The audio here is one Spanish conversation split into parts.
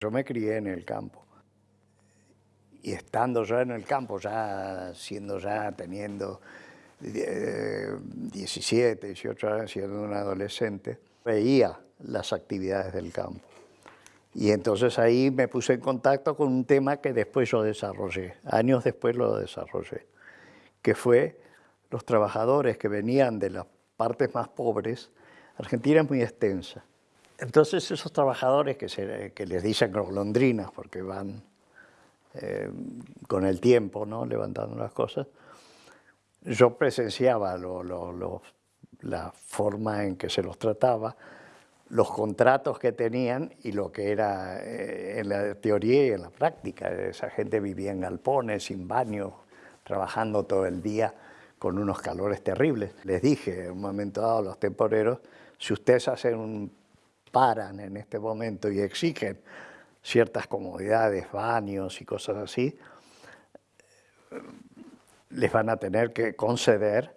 Yo me crié en el campo. Y estando yo en el campo, ya siendo ya, teniendo 17, 18 años, siendo un adolescente, veía las actividades del campo. Y entonces ahí me puse en contacto con un tema que después yo desarrollé, años después lo desarrollé, que fue los trabajadores que venían de las partes más pobres. Argentina es muy extensa. Entonces esos trabajadores que, se, que les dicen golondrinas porque van eh, con el tiempo, ¿no? levantando las cosas, yo presenciaba la forma en que se los trataba, los contratos que tenían y lo que era eh, en la teoría y en la práctica. Esa gente vivía en galpones, sin baño, trabajando todo el día con unos calores terribles. Les dije en un momento dado a los temporeros, si ustedes hacen un paran en este momento y exigen ciertas comodidades, baños y cosas así, les van a tener que conceder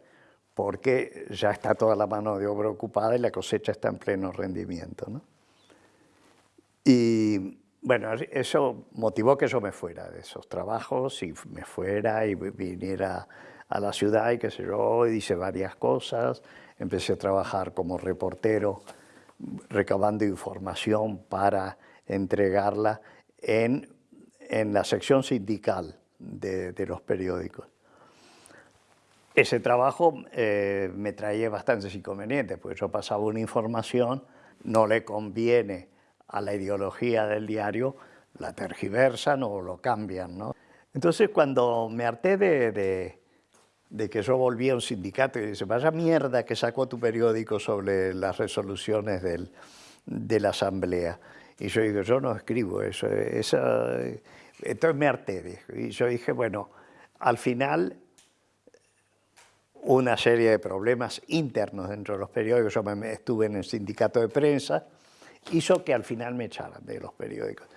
porque ya está toda la mano de obra ocupada y la cosecha está en pleno rendimiento. Y bueno, eso motivó que yo me fuera de esos trabajos y me fuera y viniera a la ciudad y qué sé yo, y hice varias cosas. Empecé a trabajar como reportero, recabando información para entregarla en, en la sección sindical de, de los periódicos. Ese trabajo eh, me traía bastantes inconvenientes, porque yo pasaba una información, no le conviene a la ideología del diario, la tergiversan o lo cambian. ¿no? Entonces cuando me harté de, de, de, que yo volví a un sindicato y dice, vaya mierda que sacó tu periódico sobre las resoluciones del, de la asamblea. Y yo digo, yo no escribo eso. Esa... Entonces me harté. Y yo dije, bueno, al final una serie de problemas internos dentro de los periódicos, yo me estuve en el sindicato de prensa, hizo que al final me echaran de los periódicos.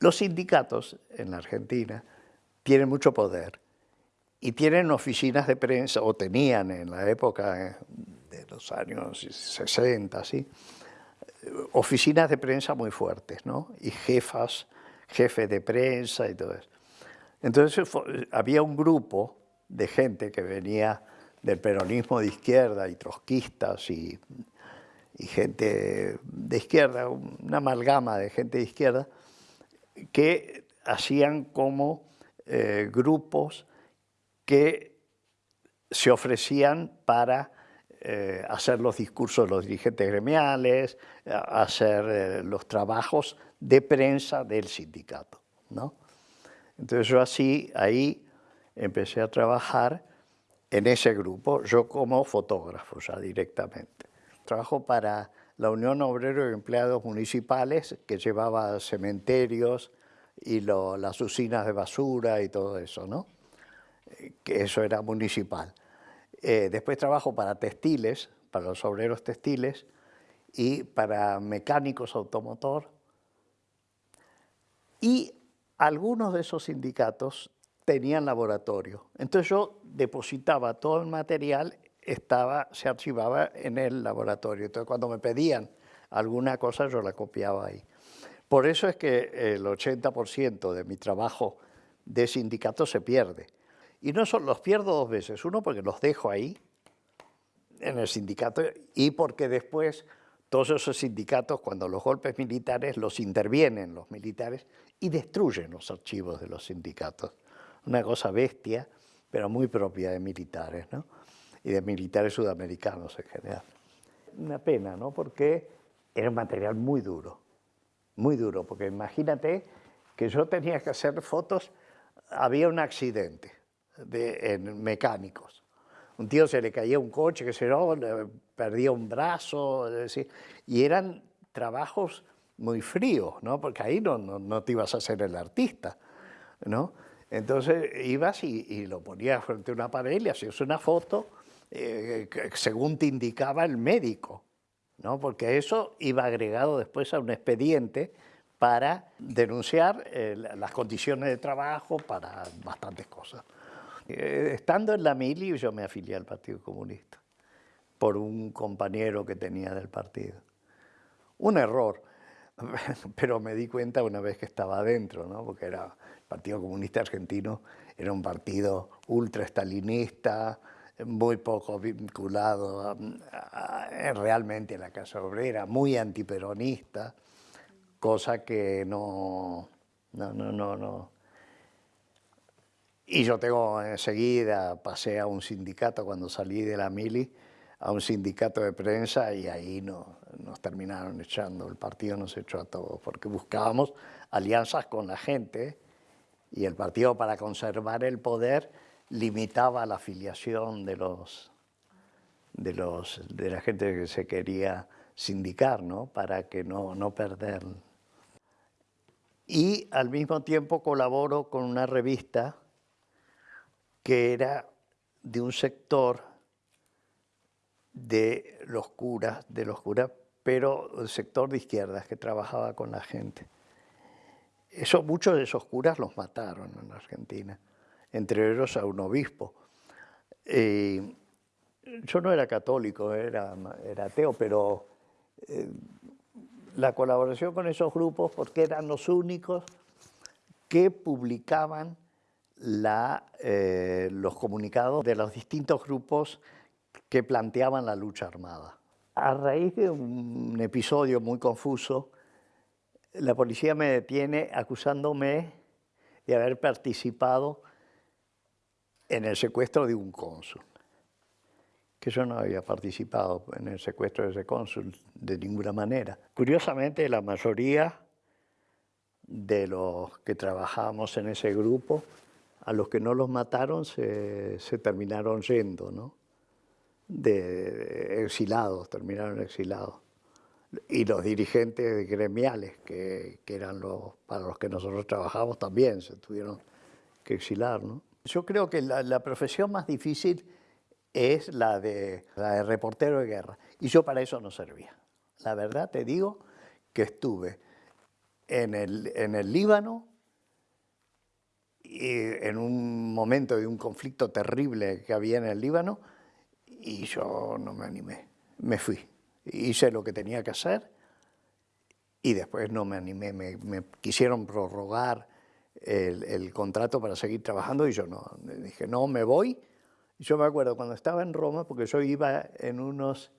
Los sindicatos en la Argentina tienen mucho poder y tienen oficinas de prensa, o tenían en la época de los años 60, ¿sí? oficinas de prensa muy fuertes, ¿no? y jefas, jefes de prensa y todo eso. Entonces había un grupo de gente que venía del peronismo de izquierda y trotskistas y, gente de izquierda, una amalgama de gente de izquierda, que hacían como eh, grupos que se ofrecían para eh, hacer los discursos de los dirigentes gremiales, hacer eh, los trabajos de prensa del sindicato. ¿no? Entonces yo así, ahí empecé a trabajar en ese grupo, yo como fotógrafo ya directamente. Trabajo para la Unión Obrero de Empleados Municipales, que llevaba cementerios y las usinas de basura y todo eso, ¿no? Que eso era municipal. Eh, después trabajo para textiles, para los obreros textiles y para mecánicos automotor. Y algunos de esos sindicatos tenían laboratorio. Entonces yo depositaba todo el material, estaba, se archivaba en el laboratorio. Entonces cuando me pedían alguna cosa yo la copiaba ahí. Por eso es que el 80% de mi trabajo de sindicato se pierde. Y no solo los pierdo dos veces, uno porque los dejo ahí, en el sindicato, y porque después todos esos sindicatos, cuando los golpes militares, los intervienen los militares y destruyen los archivos de los sindicatos una cosa bestia, pero muy propia de militares, ¿no? y de militares sudamericanos en general. Una pena, ¿no? porque era un material muy duro, muy duro, porque imagínate que yo tenía que hacer fotos, había un accidente de, mecánicos, un tío se le caía un coche, que se no, perdía un brazo, y eran trabajos muy fríos, ¿no? porque ahí no, no, no te ibas a ser el artista, ¿no? Entonces ibas y, lo ponías frente a una pared y hacías una foto eh, según te indicaba el médico, ¿no? porque eso iba agregado después a un expediente para denunciar eh, las condiciones de trabajo, para bastantes cosas. Eh, estando en la mili yo me afilié al Partido Comunista por un compañero que tenía del partido. Un error, pero me di cuenta una vez que estaba adentro, ¿no? porque era, el Partido Comunista Argentino era un partido ultra-estalinista, muy poco vinculado realmente a la Casa Obrera, muy antiperonista, cosa que no, no, no, no, no. Y yo tengo enseguida, pasé a un sindicato cuando salí de la mili, a un sindicato de prensa y ahí no, nos terminaron echando, el partido nos echó a todos, porque buscábamos alianzas con la gente y el partido para conservar el poder limitaba la afiliación de los de los de la gente que se quería sindicar, ¿no? Para que no, no perder. Y al mismo tiempo colaboro con una revista que era de un sector de los curas, de los curas, pero el sector de izquierdas que trabajaba con la gente. Eso, muchos de esos curas los mataron en Argentina, entre ellos a un obispo. yo no era católico, era, era ateo, pero eh, la colaboración con esos grupos, porque eran los únicos que publicaban la, eh, los comunicados de los distintos grupos que planteaban la lucha armada. A raíz de un episodio muy confuso, la policía me detiene acusándome de haber participado en el secuestro de un cónsul, que yo no había participado en el secuestro de ese cónsul de ninguna manera. Curiosamente, la mayoría de los que trabajamos en ese grupo, a los que no los mataron se, terminaron yendo, ¿no? de exilados, terminaron exilados y los dirigentes gremiales, que, eran los para los que nosotros trabajamos también, se tuvieron que exilar. ¿no? Yo creo que la, profesión más difícil es la de, reportero de guerra, y yo para eso no servía. La verdad te digo que estuve en el Líbano, y en un momento de un conflicto terrible que había en el Líbano, y yo no me animé, me fui hice lo que tenía que hacer y después no me animé, me, quisieron prorrogar el, contrato para seguir trabajando y yo no, dije, no, me voy. Yo me acuerdo cuando estaba en Roma, porque yo iba en unos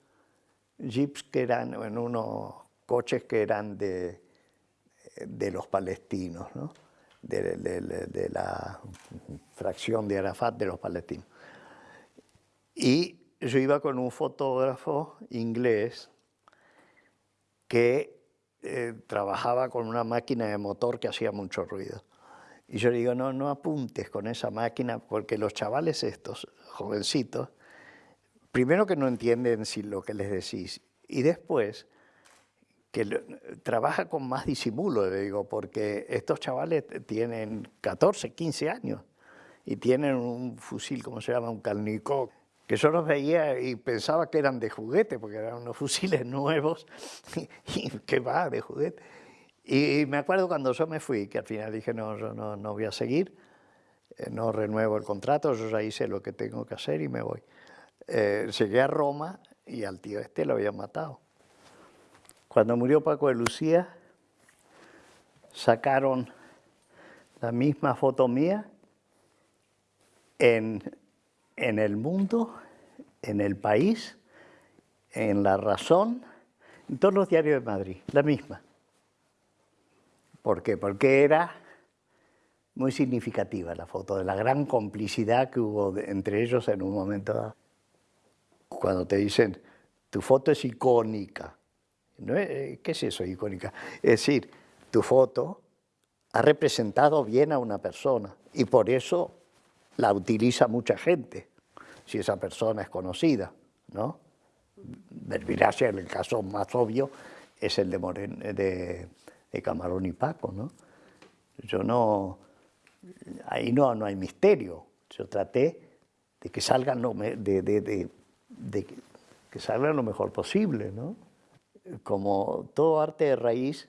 jeeps que eran, en unos coches que eran de, de los palestinos, ¿no? De, la fracción de Arafat de los palestinos. Y yo iba con un fotógrafo inglés que eh, trabajaba con una máquina de motor que hacía mucho ruido. Y yo le digo, no, no apuntes con esa máquina, porque los chavales estos, jovencitos, primero que no entienden si lo que les decís, y después que trabaja con más disimulo, le digo, porque estos chavales tienen 14, 15 años y tienen un fusil, ¿cómo se llama? Un Kalnikov, que yo los veía y pensaba que eran de juguete, porque eran unos fusiles nuevos, y que va, de juguete. Y me acuerdo cuando yo me fui, que al final dije, no, yo no, no voy a seguir, eh, no renuevo el contrato, yo ya hice lo que tengo que hacer y me voy. Eh, llegué a Roma y al tío este lo habían matado. Cuando murió Paco de Lucía, sacaron la misma foto mía en en el mundo, en el país, en La Razón, en todos los diarios de Madrid, la misma. ¿Por qué? Porque era muy significativa la foto, de la gran complicidad que hubo entre ellos en un momento Cuando te dicen, tu foto es icónica. ¿Qué es eso, icónica? Es decir, tu foto ha representado bien a una persona y por eso la utiliza mucha gente, si esa persona es conocida, ¿no? Verbigracia, el caso más obvio, es el de, Camarón y Paco, ¿no? Yo no, ahí no, no hay misterio, yo traté de que salgan lo, de que salgan lo mejor posible, ¿no? Como todo arte de raíz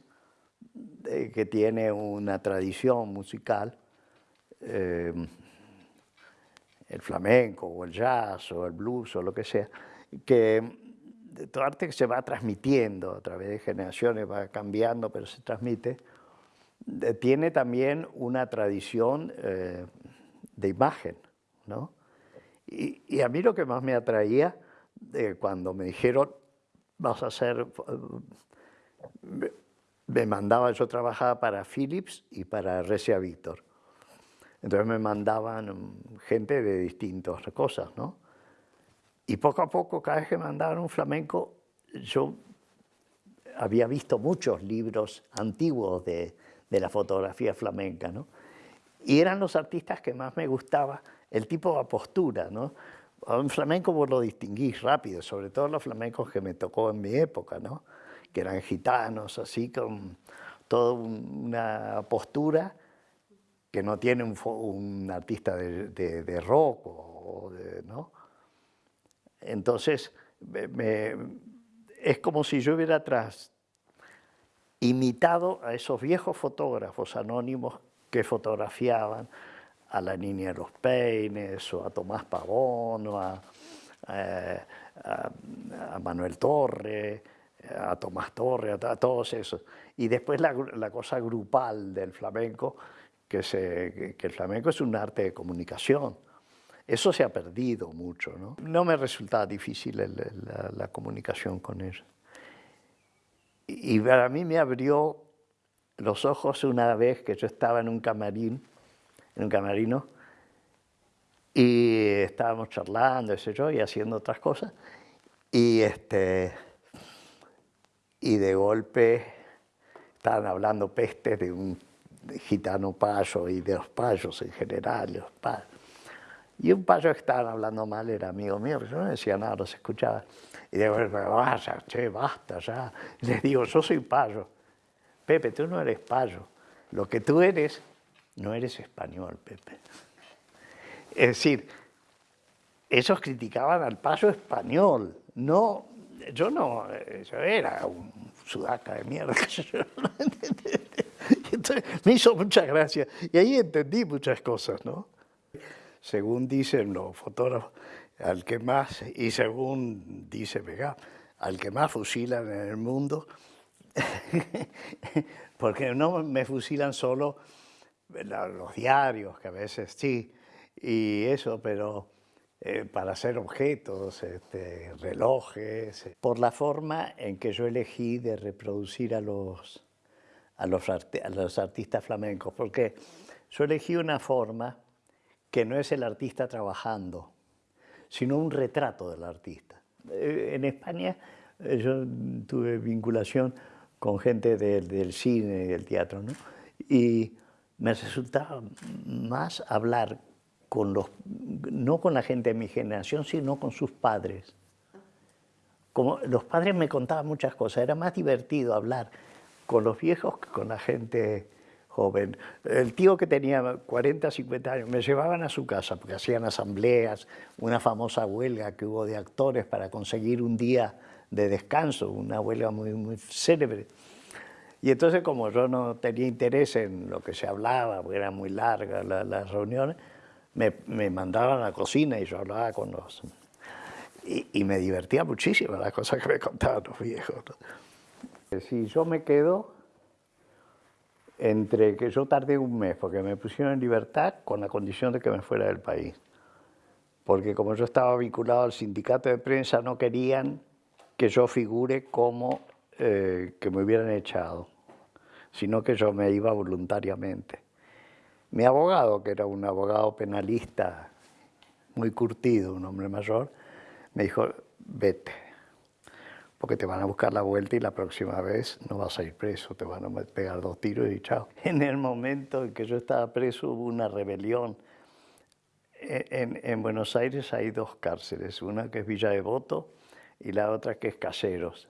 eh, que tiene una tradición musical, eh, el flamenco o el jazz o el blues o lo que sea, que todo arte que se va transmitiendo a través de generaciones, va cambiando, pero se transmite, tiene también una tradición eh, de imagen, ¿no? Y, a mí lo que más me atraía eh, cuando me dijeron, vas a hacer, me mandaban, yo trabajaba para Philips y para Recia Víctor. Entonces me mandaban gente de distintas cosas, ¿no? Y poco a poco, cada vez que mandaban un flamenco, yo había visto muchos libros antiguos de, de la fotografía flamenca, ¿no? Y eran los artistas que más me gustaba, el tipo de postura, ¿no? Un flamenco vos lo distinguís rápido, sobre todo los flamencos que me tocó en mi época, ¿no? Que eran gitanos, así, con toda una postura que no tiene un, artista de, rock, o ¿no? Entonces, es como si yo hubiera atrás imitado a esos viejos fotógrafos anónimos que fotografiaban a la niña de los peines, o a Tomás Pavón, o a, eh, Manuel Torre, a Tomás Torre, a, todos esos. Y después la, cosa grupal del flamenco, que, el flamenco es un arte de comunicación. Eso se ha perdido mucho, ¿no? No me resultaba difícil la, comunicación con ellos. Y para mí me abrió los ojos una vez que yo estaba en un camarín, en un camarino, y estábamos charlando, ese yo, y haciendo otras cosas, y, este, y de golpe estaban hablando pestes de un gitano payo y de los payos en general, los payos. Y un payo que estaban hablando mal era amigo mío, yo no decía nada, los escuchaba. Y digo, vaya, che, basta ya. les digo, yo soy payo. Pepe, tú no eres payo. Lo que tú eres, no eres español, Pepe. Es decir, esos criticaban al payo español. No, yo no, yo era un sudaca de mierda. Me hizo mucha gracia. Y ahí entendí muchas cosas, ¿no? según dicen los fotógrafos, al que más, y según dice Vega, al que más fusilan en el mundo, porque no me fusilan solo los diarios, que a veces sí, y eso, pero eh, para hacer objetos, este, relojes, por la forma en que yo elegí de reproducir a los, a los, a los artistas flamencos, porque yo elegí una forma que no es el artista trabajando, sino un retrato del artista. Eh, en España eh, yo tuve vinculación con gente del cine y del teatro, ¿no? y me resultaba más hablar con los, no con la gente de mi generación, sino con sus padres. Como los padres me contaban muchas cosas, era más divertido hablar con los viejos que con la gente joven. El tío que tenía 40, 50 años, me llevaban a su casa porque hacían asambleas, una famosa huelga que hubo de actores para conseguir un día de descanso, una huelga muy, muy célebre. Y entonces como yo no tenía interés en lo que se hablaba, porque eran muy largas las reuniones, me, me, mandaban a la cocina y yo hablaba con los... Y, y, me divertía muchísimo las cosas que me contaban los viejos. Si yo me quedo, entre que yo tardé un mes porque me pusieron en libertad con la condición de que me fuera del país. Porque como yo estaba vinculado al sindicato de prensa, no querían que yo figure como eh, que me hubieran echado, sino que yo me iba voluntariamente. Mi abogado, que era un abogado penalista muy curtido, un hombre mayor, me dijo, vete, porque te van a buscar la vuelta y la próxima vez no vas a ir preso, te van a pegar dos tiros y chao. En el momento en que yo estaba preso hubo una rebelión. E, en, en Buenos Aires hay dos cárceles, una que es Villa Devoto y la otra que es Caseros.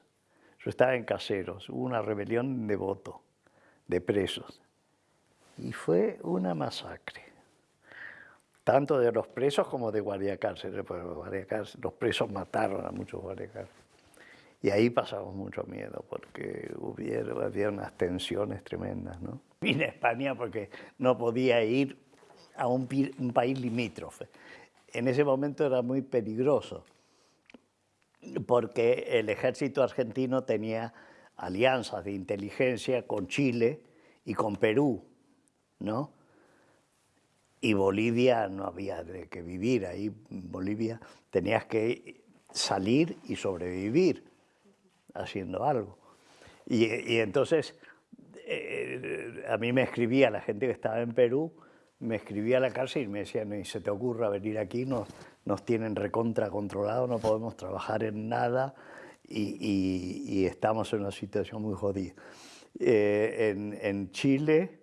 Estaba en Caseros, hubo una rebelión de voto, de presos, y fue una masacre tanto de los presos como de guardia cárceles, los presos mataron a muchos guardia cárceles. Y ahí pasamos mucho miedo porque hubiera, había unas tensiones tremendas. ¿no? Vine a España porque no podía ir a un país limítrofe. En ese momento era muy peligroso. Porque el ejército argentino tenía alianzas de inteligencia con Chile y con Perú, ¿no? Y Bolivia no había de que vivir ahí, Bolivia tenías que salir y sobrevivir haciendo algo. Y, entonces eh, a mí me escribía la gente que estaba en Perú, me escribía a la cárcel y me decían, ni se te ocurra venir aquí, nos, nos tienen recontra controlado, no podemos trabajar en nada y, estamos en una situación muy jodida. Eh, en, en, Chile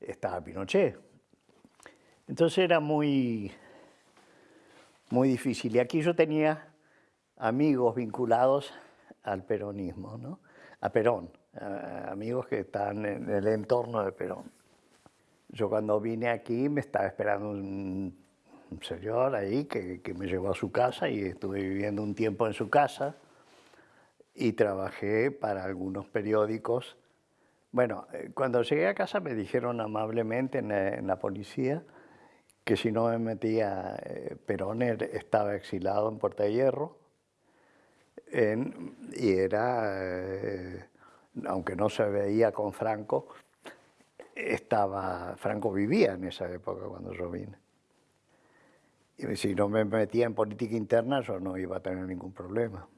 estaba Pinochet. Entonces era muy, muy difícil. Y aquí yo tenía amigos vinculados al peronismo, ¿no? a Perón, amigos que están en el entorno de Perón. Yo cuando vine aquí me estaba esperando un, señor ahí que, que me llevó a su casa y estuve viviendo un tiempo en su casa y trabajé para algunos periódicos. Bueno, eh, cuando llegué a casa me dijeron amablemente en, la policía que si no me metía eh, Perón estaba exilado en Puerta de Hierro y era, eh, aunque no se veía con Franco, estaba, Franco vivía en esa época cuando yo vine. Y si no me metía en política interna yo no iba a tener ningún problema.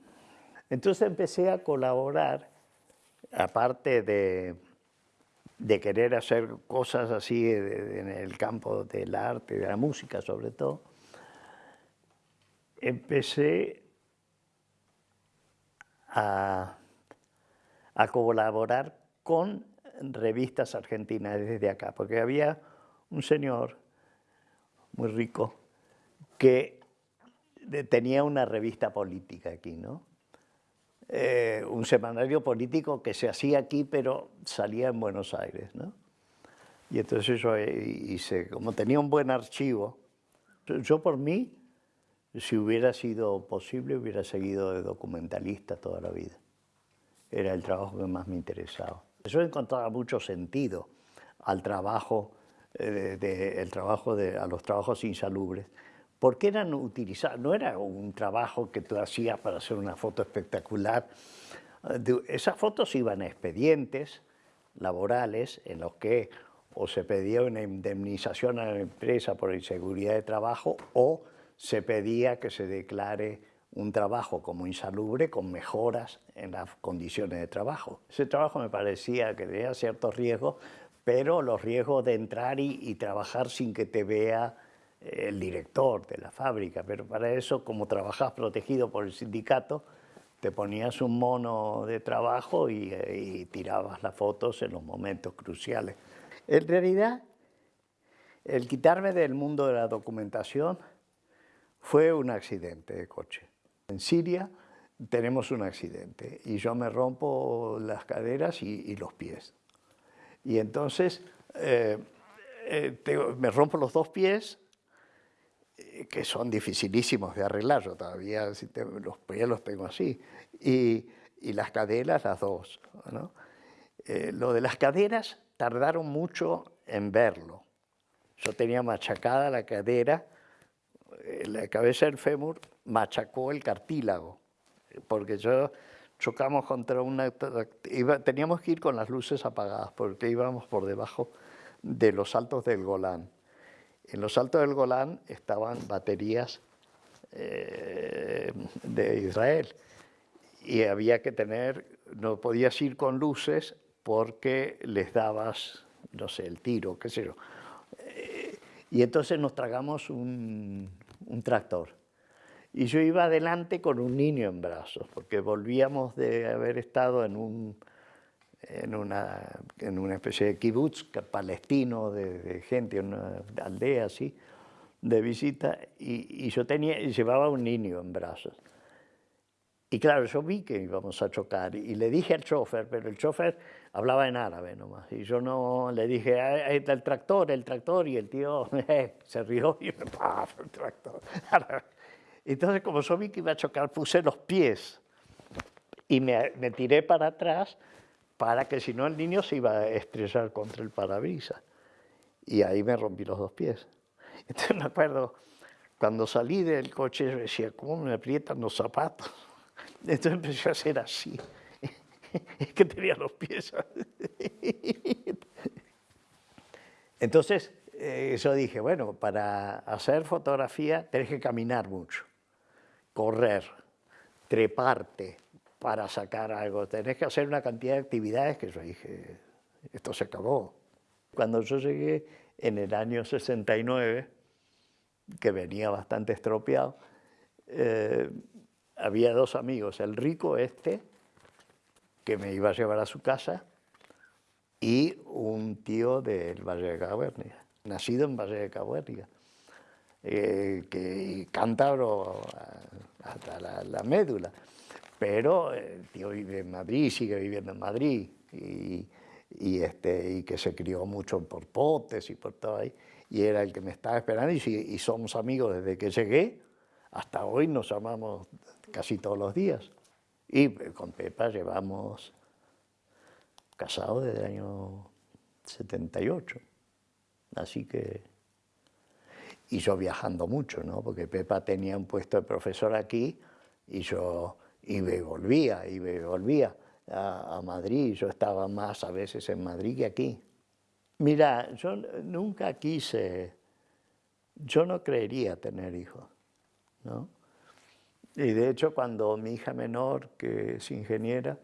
Entonces empecé a colaborar, aparte de, querer hacer cosas así en el campo del arte, de la música sobre todo, empecé a, a colaborar con revistas argentinas desde acá, porque había un señor muy rico que tenía una revista política aquí, ¿no? Eh, un semanario político que se hacía aquí, pero salía en Buenos Aires. ¿no? Y entonces yo hice, como tenía un buen archivo, yo por mí, si hubiera sido posible, hubiera seguido de documentalista toda la vida. Era el trabajo que más me interesaba. Yo encontraba mucho sentido al trabajo, eh, el trabajo de, a los trabajos insalubres, porque eran utilizados, no era un trabajo que tú hacías para hacer una foto espectacular. Esas fotos iban a expedientes laborales en los que o se pedía una indemnización a la empresa por inseguridad de trabajo o se pedía que se declare un trabajo como insalubre con mejoras en las condiciones de trabajo. Ese trabajo me parecía que tenía ciertos riesgos, pero los riesgos de entrar y trabajar sin que te vea el director de la fábrica, pero para eso, como trabajás protegido por el sindicato, te ponías un mono de trabajo y, tirabas las fotos en los momentos cruciales. En realidad, el quitarme del mundo de la documentación fue un accidente de coche. En Siria tenemos un accidente y yo me rompo las caderas y, los pies. Y entonces eh, eh, me rompo los dos pies eh, que son dificilísimos de arreglar, yo todavía los pies los tengo así, y, las caderas las dos. Eh, lo de las caderas tardaron mucho en verlo. Yo tenía machacada la cadera, eh, la cabeza del fémur machacó el cartílago, porque yo chocamos contra una... teníamos que ir con las luces apagadas, porque íbamos por debajo de los altos del Golán. En los altos del Golán estaban baterías eh, de Israel y había que tener, no podías ir con luces porque les dabas, no sé, el tiro, qué sé yo. Eh, y entonces nos tragamos un, un tractor. Y yo iba adelante con un niño en brazos, porque volvíamos de haber estado en un en una, en una especie de kibutz palestino de, gente, una aldea así, de visita, y, yo tenía, llevaba un niño en brazos. Y claro, yo vi que íbamos a chocar y le dije al chofer, pero el chofer hablaba en árabe nomás. Y yo no le dije, ahí está el tractor, el tractor, y el tío eh, se rió y me pasó el tractor. Entonces, como yo vi que iba a chocar, puse los pies y me, me tiré para atrás para que si no el niño se iba a estrellar contra el parabrisas. Y ahí me rompí los dos pies. Entonces me acuerdo, cuando salí del coche, decía, ¿cómo me aprietan los zapatos? Entonces empecé a hacer así. Es que tenía los pies. Entonces eh, yo dije, bueno, para hacer fotografía tenés que caminar mucho, correr, treparte para sacar algo. Tenés que hacer una cantidad de actividades que yo dije, esto se acabó. Cuando yo llegué en el año 69, que venía bastante estropeado, eh, había dos amigos, el rico este, que me iba a llevar a su casa, y un tío del Valle de Cabernia, nacido en Valle de Cabernia, eh, que cántabro hasta la, médula, pero el tío vive en Madrid, sigue viviendo en Madrid, y, este, y que se crió mucho por potes y por todo ahí, y era el que me estaba esperando, y, y somos amigos desde que llegué, hasta hoy nos llamamos casi todos los días. Y con Pepa llevamos casados desde el año 78. Así que... Y yo viajando mucho, ¿no? Porque Pepa tenía un puesto de profesor aquí y yo y volvía, iba y volvía a, a Madrid. Yo estaba más a veces en Madrid que aquí. Mira, yo nunca quise, yo no creería tener hijos, ¿no? Y de hecho cuando mi hija menor, que es ingeniera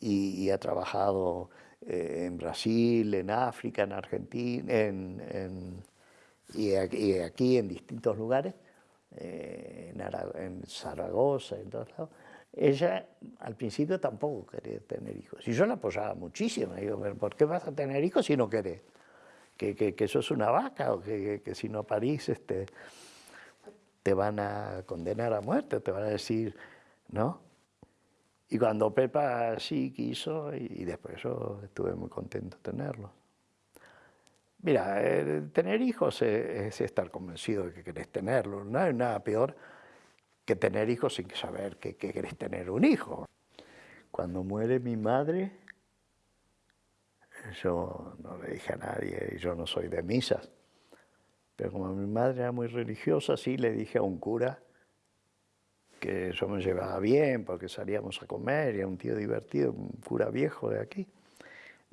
y, ha trabajado eh, en Brasil, en África, en Argentina, en, y, aquí, en distintos lugares, eh, en, Zaragoza, en todos lados, ella al principio tampoco quería tener hijos. Y yo la apoyaba muchísimo, digo, ¿por qué vas a tener hijos si no querés? Que, que, que sos una vaca o que, que si no parís, este, te van a condenar a muerte, te van a decir, ¿no? Y cuando Pepa sí quiso, y, después yo estuve muy contento de tenerlo. Mira, tener hijos es, estar convencido de que querés tenerlo. No hay nada peor que tener hijos sin saber que, que querés tener un hijo. Cuando muere mi madre, yo no le dije a nadie, yo no soy de misas, pero como mi madre era muy religiosa, sí le dije a un cura que yo me llevaba bien porque salíamos a comer y era un tío divertido, un cura viejo de aquí.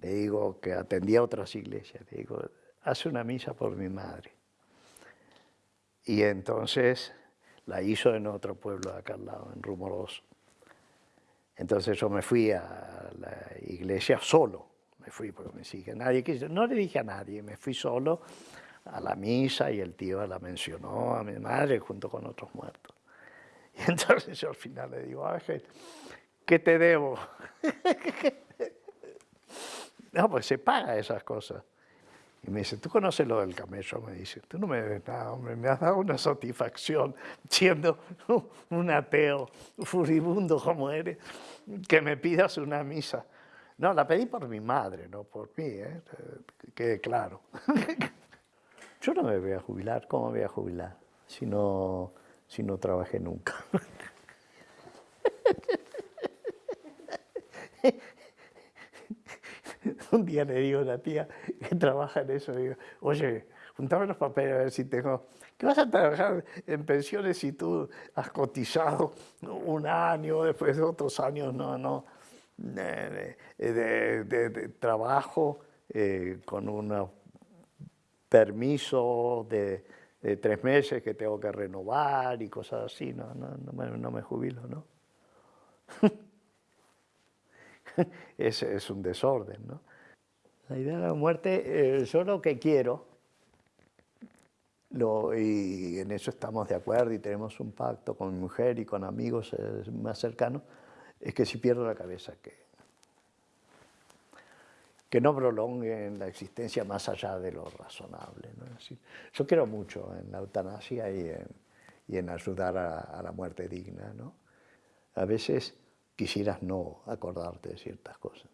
Le digo que atendía otras iglesias, le digo, hace una misa por mi madre. Y entonces la hizo en otro pueblo de acá al lado, en Rumoroso. Entonces yo me fui a la iglesia solo, me fui porque me dije, nadie quiso, no le dije a nadie, me fui solo a la misa y el tío la mencionó a mi madre junto con otros muertos. Y entonces yo al final le digo, Ángel, ¿qué te debo? no, pues se paga esas cosas. Y me dice, ¿tú conoces lo del camello? Me dice, tú no me debes nada, hombre, me has dado una satisfacción siendo un ateo furibundo como eres, que me pidas una misa. No, la pedí por mi madre, no por mí, ¿eh? quede claro. Yo no me voy a jubilar, ¿cómo me voy a jubilar? Si no, si no trabajé nunca. Un día le digo a la tía que trabaja en eso, digo, oye, juntame los papeles a ver si tengo... ¿Qué vas a trabajar en pensiones si tú has cotizado un año, después de otros años, no, no, de, trabajo eh, con una permiso de, tres meses que tengo que renovar y cosas así, no, no, me, jubilo, ¿no? es, es un desorden, ¿no? La idea de la muerte, eh, yo lo que quiero, lo, y en eso estamos de acuerdo y tenemos un pacto con mi mujer y con amigos eh, más cercanos, es que si pierdo la cabeza, que, que no prolonguen la existencia más allá de lo razonable. ¿no? yo quiero mucho en la eutanasia y en, y en ayudar a, la muerte digna. ¿no? A veces quisieras no acordarte de ciertas cosas.